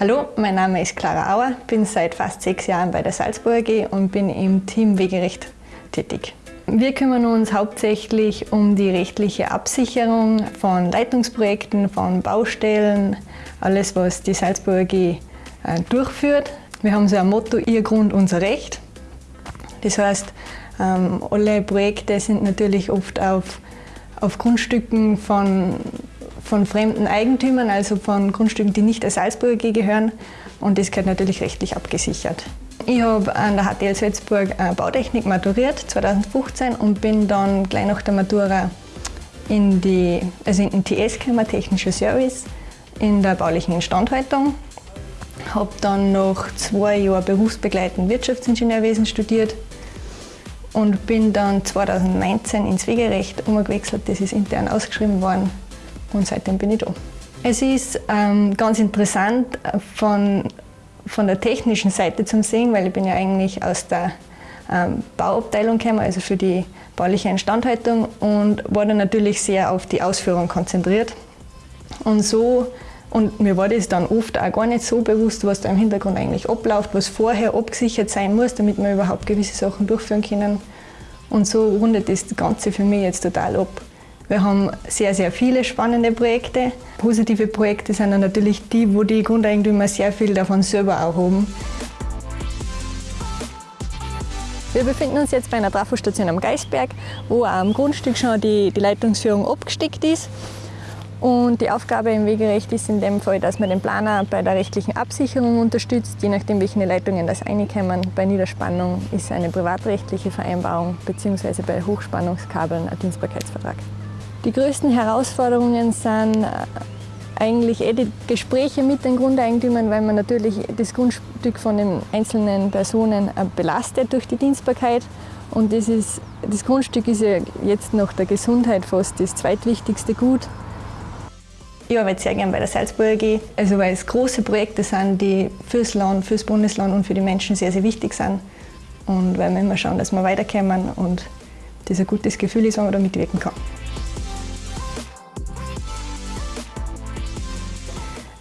Hallo, mein Name ist Clara Auer, bin seit fast sechs Jahren bei der Salzburg AG und bin im Team Wegerecht tätig. Wir kümmern uns hauptsächlich um die rechtliche Absicherung von Leitungsprojekten, von Baustellen, alles was die Salzburg AG äh, durchführt. Wir haben so ein Motto, Ihr Grund, unser Recht. Das heißt, ähm, alle Projekte sind natürlich oft auf, auf Grundstücken von, von fremden Eigentümern, also von Grundstücken, die nicht der Salzburg AG gehören. Und das gehört natürlich rechtlich abgesichert. Ich habe an der HTL Salzburg Bautechnik maturiert 2015 und bin dann gleich nach der Matura in, die, also in den TS gekommen, Technischer Service, in der baulichen Instandhaltung. Habe dann noch zwei Jahre berufsbegleitend Wirtschaftsingenieurwesen studiert und bin dann 2019 ins Wegerecht umgewechselt. Das ist intern ausgeschrieben worden und seitdem bin ich da. Es ist ähm, ganz interessant von von der technischen Seite zum Sehen, weil ich bin ja eigentlich aus der ähm, Bauabteilung gekommen, also für die bauliche Instandhaltung und war dann natürlich sehr auf die Ausführung konzentriert. Und so, und mir war das dann oft auch gar nicht so bewusst, was da im Hintergrund eigentlich abläuft, was vorher abgesichert sein muss, damit wir überhaupt gewisse Sachen durchführen können. Und so rundet das Ganze für mich jetzt total ab. Wir haben sehr, sehr viele spannende Projekte. Positive Projekte sind dann natürlich die, wo die Grundeigentümer sehr viel davon selber haben. Wir befinden uns jetzt bei einer Trafostation am Geisberg, wo am Grundstück schon die, die Leitungsführung abgesteckt ist. Und die Aufgabe im Wegerecht ist in dem Fall, dass man den Planer bei der rechtlichen Absicherung unterstützt, je nachdem welche Leitungen das reinkommen. Bei Niederspannung ist eine privatrechtliche Vereinbarung bzw. bei Hochspannungskabeln ein Dienstbarkeitsvertrag. Die größten Herausforderungen sind äh, eigentlich eh die Gespräche mit den Grundeigentümern, weil man natürlich das Grundstück von den einzelnen Personen äh, belastet durch die Dienstbarkeit. Und das, ist, das Grundstück ist ja jetzt nach der Gesundheit fast das zweitwichtigste Gut. Ich arbeite sehr gerne bei der Salzburg AG, also weil es große Projekte sind, die fürs Land, fürs Bundesland und für die Menschen sehr, sehr wichtig sind. Und weil wir immer schauen, dass wir weiterkommen und das ein gutes Gefühl ist, wenn man da mitwirken kann.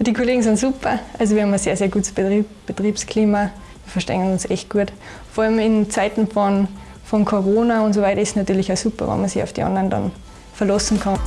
Die Kollegen sind super, also wir haben ein sehr, sehr gutes Betrieb, Betriebsklima, wir verstehen uns echt gut. Vor allem in Zeiten von, von Corona und so weiter ist es natürlich auch super, wenn man sich auf die anderen dann verlassen kann.